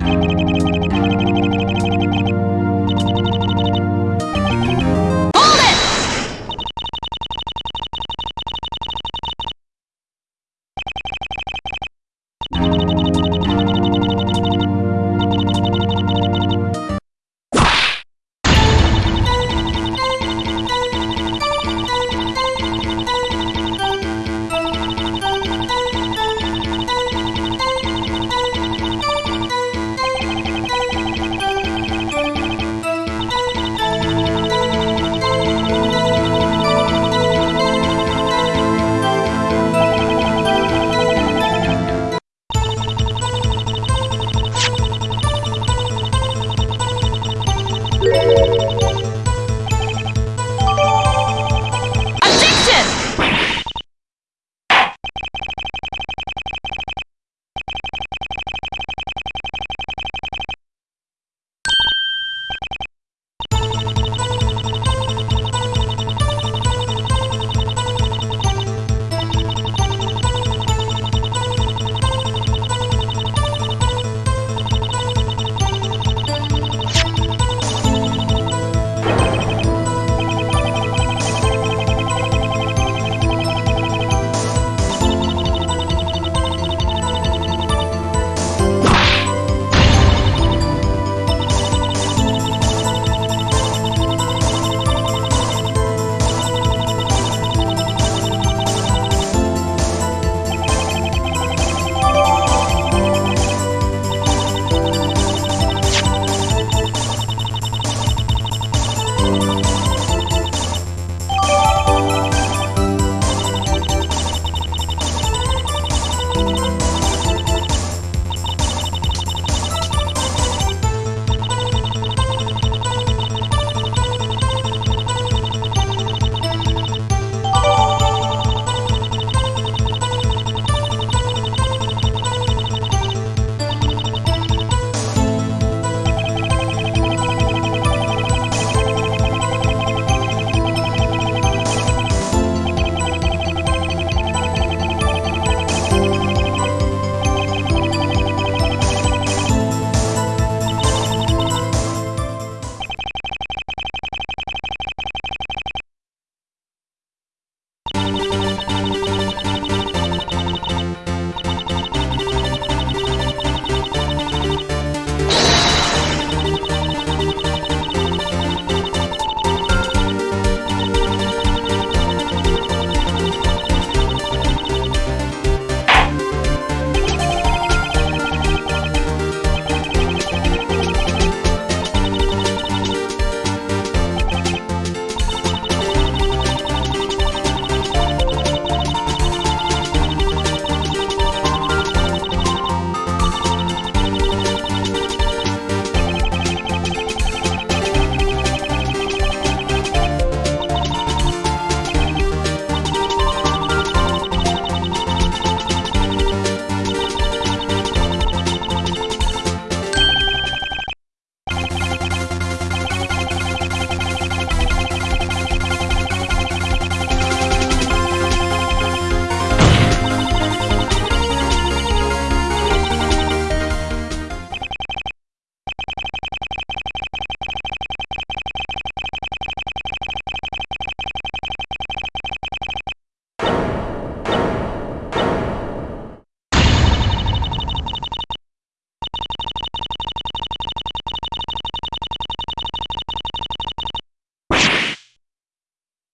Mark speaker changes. Speaker 1: Thank you. Música